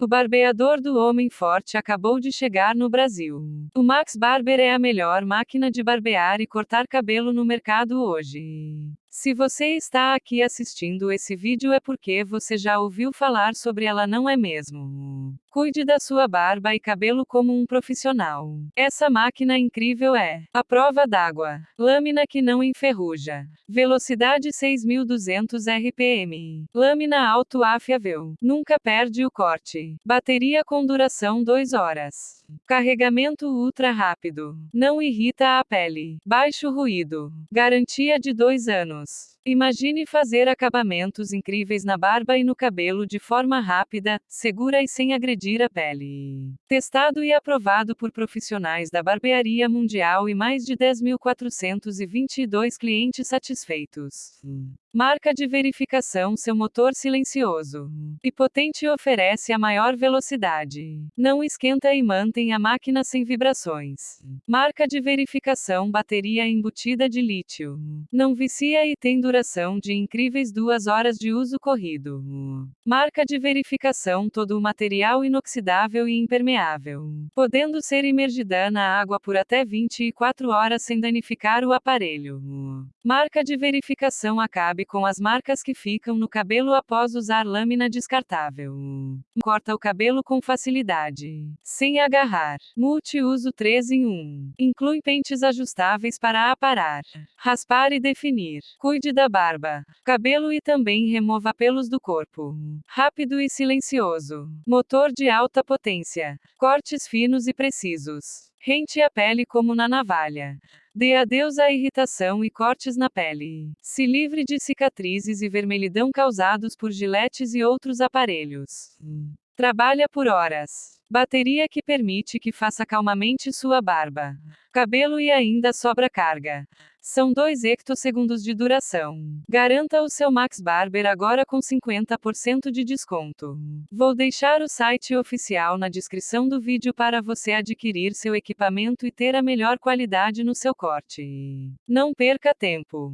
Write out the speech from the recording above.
O barbeador do homem forte acabou de chegar no Brasil. O Max Barber é a melhor máquina de barbear e cortar cabelo no mercado hoje. Se você está aqui assistindo esse vídeo é porque você já ouviu falar sobre ela, não é mesmo? Cuide da sua barba e cabelo como um profissional. Essa máquina incrível é a prova d'água, lâmina que não enferruja, velocidade 6200 RPM, lâmina autoafiável, nunca perde o corte, bateria com duração 2 horas, carregamento ultra rápido, não irrita a pele, baixo ruído, garantia de 2 anos. Imagine fazer acabamentos incríveis na barba e no cabelo de forma rápida, segura e sem agredir a pele. Testado e aprovado por profissionais da barbearia mundial e mais de 10.422 clientes satisfeitos. Marca de verificação seu motor silencioso e potente oferece a maior velocidade. Não esquenta e mantém a máquina sem vibrações. Marca de verificação bateria embutida de lítio. Não vicia e tem duração de incríveis duas horas de uso corrido. Marca de verificação todo o material inoxidável e impermeável, podendo ser imergida na água por até 24 horas sem danificar o aparelho. Marca de verificação acabe sabe com as marcas que ficam no cabelo após usar lâmina descartável. Corta o cabelo com facilidade. Sem agarrar. Multiuso 3 em 1. Inclui pentes ajustáveis para aparar, raspar e definir. Cuide da barba, cabelo e também remova pelos do corpo. Rápido e silencioso. Motor de alta potência. Cortes finos e precisos. Rente a pele como na navalha. Dê adeus à irritação e cortes na pele. Se livre de cicatrizes e vermelhidão causados por giletes e outros aparelhos. Trabalha por horas. Bateria que permite que faça calmamente sua barba, cabelo e ainda sobra carga. São 2 hectossegundos de duração. Garanta o seu Max Barber agora com 50% de desconto. Vou deixar o site oficial na descrição do vídeo para você adquirir seu equipamento e ter a melhor qualidade no seu corte. Não perca tempo.